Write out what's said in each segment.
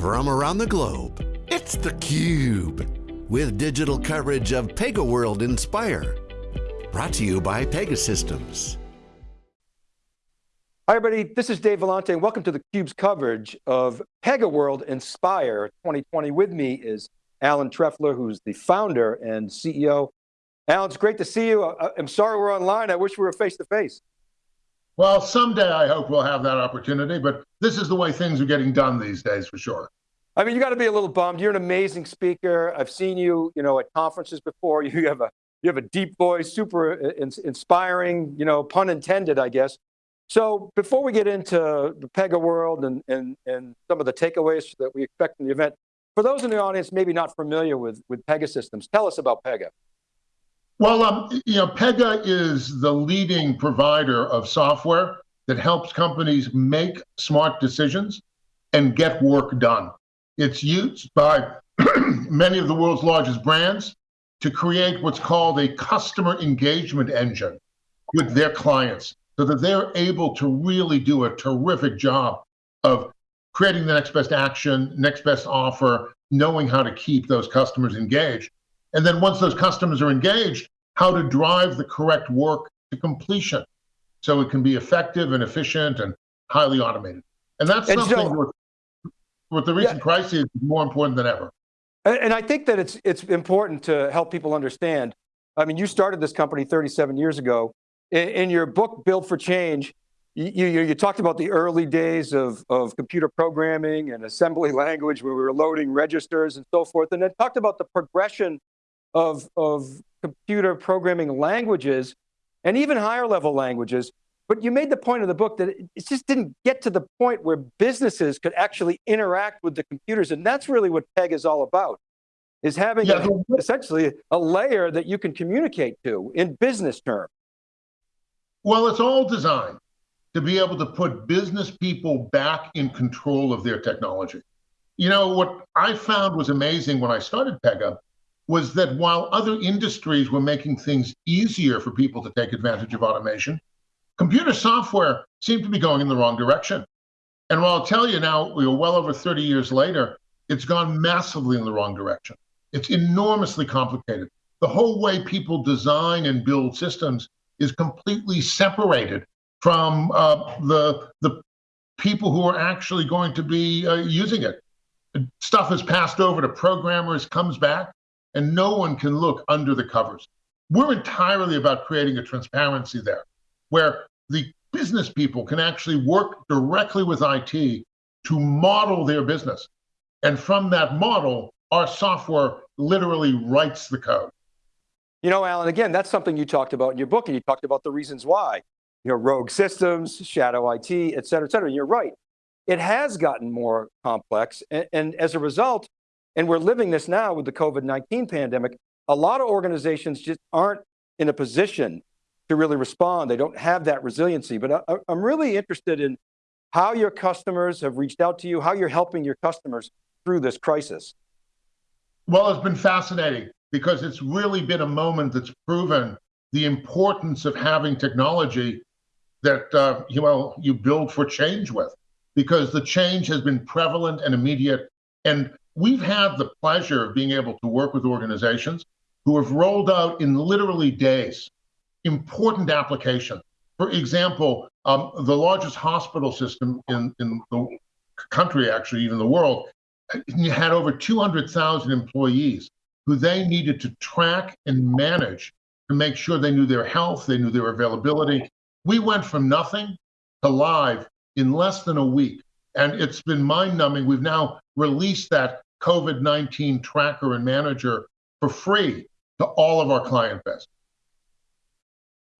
from around the globe. It's theCUBE, with digital coverage of PegaWorld Inspire. Brought to you by Pegasystems. Hi everybody, this is Dave Vellante and welcome to theCUBE's coverage of PegaWorld Inspire 2020. With me is Alan Trefler, who's the founder and CEO. Alan, it's great to see you. I'm sorry we're online. I wish we were face to face. Well, someday I hope we'll have that opportunity, but this is the way things are getting done these days for sure. I mean, you got to be a little bummed. You're an amazing speaker. I've seen you, you know, at conferences before. You have a you have a deep voice, super uh, inspiring, you know, pun intended, I guess. So before we get into the Pega world and, and, and some of the takeaways that we expect from the event, for those in the audience maybe not familiar with, with Pegasystems, tell us about Pega. Well, um, you know, Pega is the leading provider of software that helps companies make smart decisions and get work done. It's used by many of the world's largest brands to create what's called a customer engagement engine with their clients so that they're able to really do a terrific job of creating the next best action, next best offer, knowing how to keep those customers engaged. And then once those customers are engaged, how to drive the correct work to completion so it can be effective and efficient and highly automated. And that's and something so, with, with, the recent yeah. crisis is more important than ever. And I think that it's, it's important to help people understand. I mean, you started this company 37 years ago. In, in your book, Build for Change, you, you, you, talked about the early days of, of computer programming and assembly language where we were loading registers and so forth, and then talked about the progression of, of computer programming languages and even higher level languages. But you made the point of the book that it just didn't get to the point where businesses could actually interact with the computers. And that's really what PEG is all about, is having yeah. a, essentially a layer that you can communicate to in business terms. Well, it's all designed to be able to put business people back in control of their technology. You know, what I found was amazing when I started Pega was that while other industries were making things easier for people to take advantage of automation, computer software seemed to be going in the wrong direction. And while I'll tell you now, we are well over 30 years later, it's gone massively in the wrong direction. It's enormously complicated. The whole way people design and build systems is completely separated from uh, the, the people who are actually going to be uh, using it. Stuff is passed over to programmers, comes back, and no one can look under the covers. We're entirely about creating a transparency there where the business people can actually work directly with IT to model their business. And from that model, our software literally writes the code. You know, Alan, again, that's something you talked about in your book and you talked about the reasons why. You know, rogue systems, shadow IT, et cetera, et cetera. You're right. It has gotten more complex. And, and as a result, and we're living this now with the COVID-19 pandemic. A lot of organizations just aren't in a position to really respond. They don't have that resiliency, but I, am really interested in how your customers have reached out to you, how you're helping your customers through this crisis. Well, it's been fascinating because it's really been a moment that's proven the importance of having technology that uh, you, you build for change with because the change has been prevalent and immediate. And we've had the pleasure of being able to work with organizations who have rolled out in literally days important applications. For example, um, the largest hospital system in, in the country, actually, even the world, had over 200,000 employees who they needed to track and manage to make sure they knew their health, they knew their availability. We went from nothing to live in less than a week. And it's been mind numbing. We've now released that COVID 19 tracker and manager for free to all of our client base.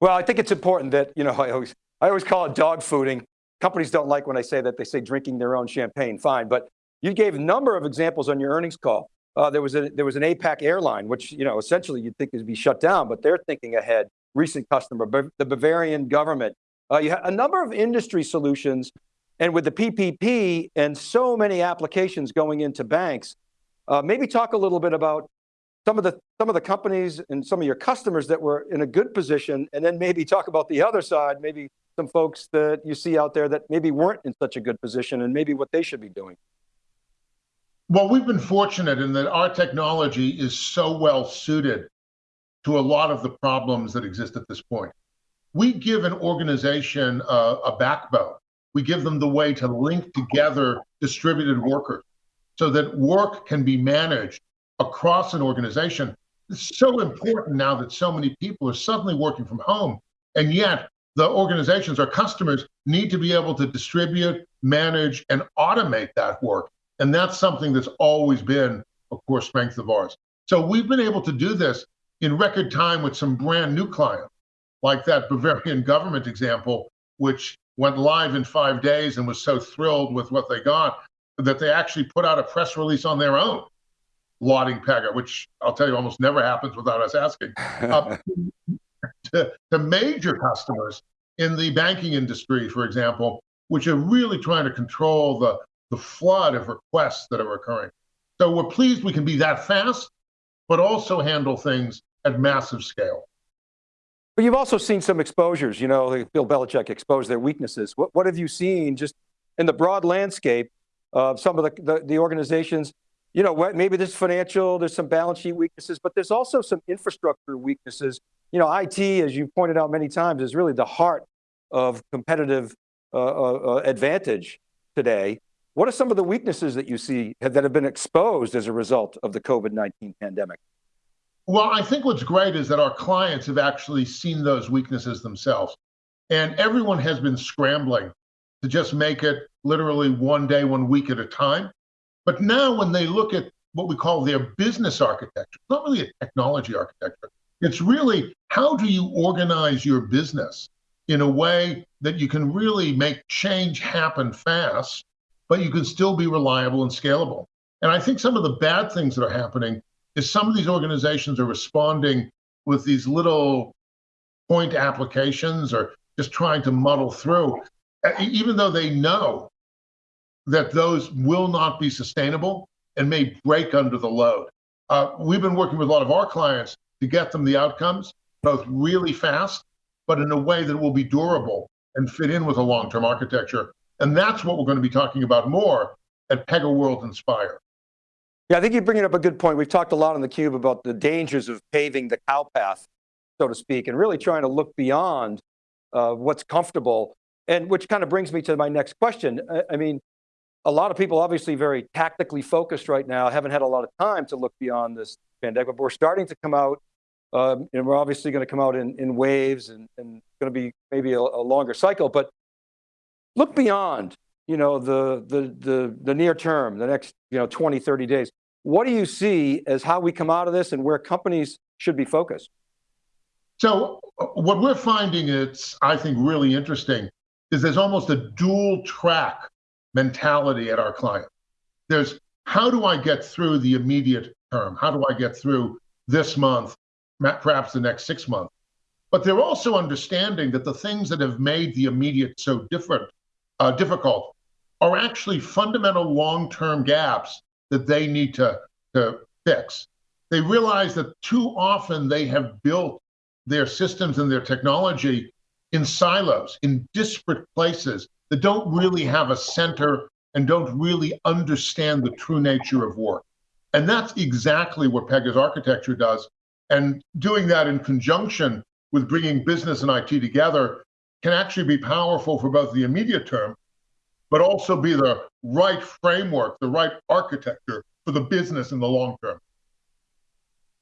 Well, I think it's important that, you know, I always, I always call it dog fooding. Companies don't like when I say that, they say drinking their own champagne, fine. But you gave a number of examples on your earnings call. Uh, there was a there was an APAC airline, which you know essentially you'd think would be shut down, but they're thinking ahead. Recent customer, the Bavarian government. Uh, you have a number of industry solutions and with the PPP and so many applications going into banks, uh, maybe talk a little bit about some of the some of the companies and some of your customers that were in a good position, and then maybe talk about the other side, maybe some folks that you see out there that maybe weren't in such a good position and maybe what they should be doing. Well, we've been fortunate in that our technology is so well suited to a lot of the problems that exist at this point. We give an organization a, a backbone. We give them the way to link together distributed workers so that work can be managed across an organization. It's so important now that so many people are suddenly working from home. And yet, the organizations, our customers, need to be able to distribute, manage, and automate that work. And that's something that's always been a core strength of ours. So we've been able to do this in record time with some brand new clients, like that Bavarian government example, which went live in five days and was so thrilled with what they got that they actually put out a press release on their own lauding Pega, which I'll tell you almost never happens without us asking. Uh, to, to major customers in the banking industry, for example, which are really trying to control the, the flood of requests that are occurring. So we're pleased we can be that fast, but also handle things at massive scale. But you've also seen some exposures, you know, Bill Belichick exposed their weaknesses. What, what have you seen just in the broad landscape of some of the, the, the organizations you know, maybe there's financial, there's some balance sheet weaknesses, but there's also some infrastructure weaknesses. You know, IT, as you pointed out many times, is really the heart of competitive uh, uh, uh advantage today. What are some of the weaknesses that you see that have been exposed as a result of the COVID-19 pandemic? Well, I think what's great is that our clients have actually seen those weaknesses themselves. And everyone has been scrambling to just make it literally one day, one week at a time. But now when they look at what we call their business architecture, it's not really a technology architecture. It's really how do you organize your business in a way that you can really make change happen fast, but you can still be reliable and scalable. And I think some of the bad things that are happening is some of these organizations are responding with these little point applications or just trying to muddle through, even though they know that those will not be sustainable and may break under the load. Uh, we've been working with a lot of our clients to get them the outcomes, both really fast, but in a way that will be durable and fit in with a long-term architecture. And that's what we're going to be talking about more at PegaWorld Inspire. Yeah, I think you're bringing up a good point. We've talked a lot on theCUBE about the dangers of paving the cow path, so to speak, and really trying to look beyond uh, what's comfortable. And which kind of brings me to my next question. I, I mean, a lot of people obviously very tactically focused right now, haven't had a lot of time to look beyond this pandemic, but we're starting to come out, um, and we're obviously going to come out in, in waves and, and going to be maybe a, a, longer cycle, but look beyond, you know, the, the, the, the near term, the next, you know, 20, 30 days. What do you see as how we come out of this and where companies should be focused? So uh, what we're finding it's, I think, really interesting is there's almost a dual track mentality at our client. There's how do I get through the immediate term? How do I get through this month, perhaps the next six months? But they're also understanding that the things that have made the immediate so different, uh, difficult, are actually fundamental long-term gaps that they need to, to fix. They realize that too often they have built their systems and their technology in silos, in disparate places, that don't really have a center and don't really understand the true nature of work. And that's exactly what Pega's architecture does. And doing that in conjunction with bringing business and IT together can actually be powerful for both the immediate term, but also be the right framework, the right architecture for the business in the long term.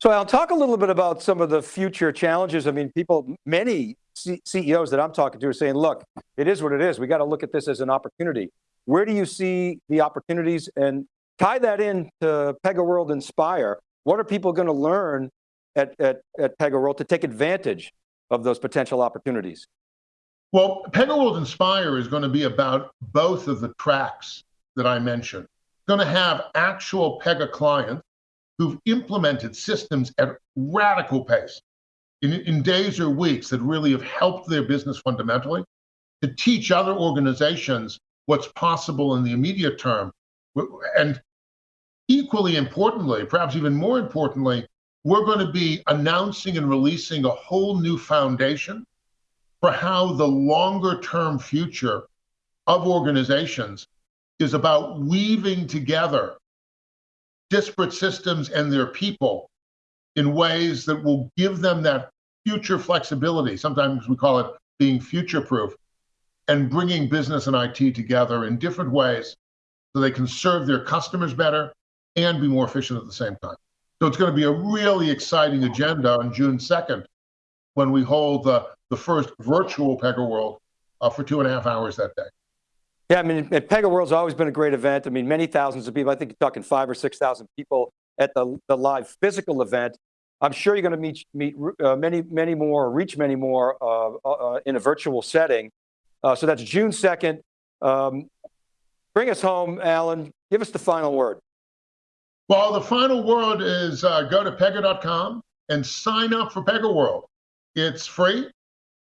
So I'll talk a little bit about some of the future challenges. I mean, people, many C CEOs that I'm talking to are saying, look, it is what it is. We got to look at this as an opportunity. Where do you see the opportunities and tie that in to PegaWorld Inspire? What are people going to learn at, at, at PegaWorld to take advantage of those potential opportunities? Well, PegaWorld Inspire is going to be about both of the tracks that I mentioned. It's Going to have actual Pega clients who've implemented systems at radical pace in, in days or weeks that really have helped their business fundamentally to teach other organizations what's possible in the immediate term. And equally importantly, perhaps even more importantly, we're going to be announcing and releasing a whole new foundation for how the longer term future of organizations is about weaving together disparate systems and their people in ways that will give them that future flexibility. Sometimes we call it being future proof and bringing business and IT together in different ways so they can serve their customers better and be more efficient at the same time. So it's going to be a really exciting agenda on June 2nd when we hold the, the first virtual PegaWorld uh, for two and a half hours that day. Yeah, I mean, Pega World's always been a great event. I mean, many thousands of people, I think you're talking five or 6,000 people at the, the live physical event. I'm sure you're going to meet, meet uh, many, many more, reach many more uh, uh, in a virtual setting. Uh, so that's June 2nd. Um, bring us home, Alan. Give us the final word. Well, the final word is uh, go to pega.com and sign up for Pega World. It's free.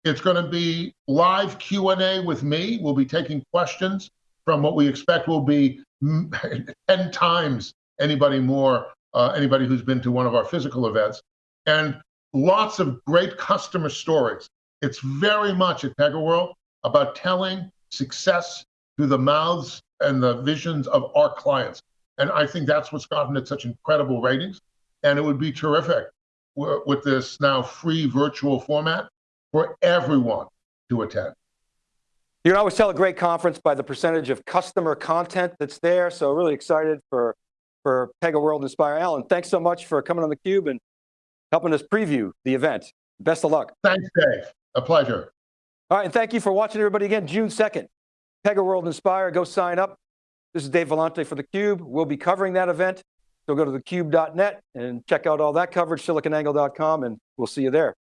It's going to be live Q&A with me. We'll be taking questions from what we expect will be 10 times anybody more, uh, anybody who's been to one of our physical events, and lots of great customer stories. It's very much at PegaWorld about telling success through the mouths and the visions of our clients. And I think that's what's gotten it such incredible ratings. And it would be terrific with this now free virtual format for everyone to attend. You can always tell a great conference by the percentage of customer content that's there. So really excited for, for Pega World Inspire. Alan, thanks so much for coming on theCUBE and helping us preview the event. Best of luck. Thanks, Dave. A pleasure. All right, and thank you for watching everybody again, June 2nd. Pega World Inspire, go sign up. This is Dave Vellante for theCUBE. We'll be covering that event. So go to thecube.net and check out all that coverage, siliconangle.com, and we'll see you there.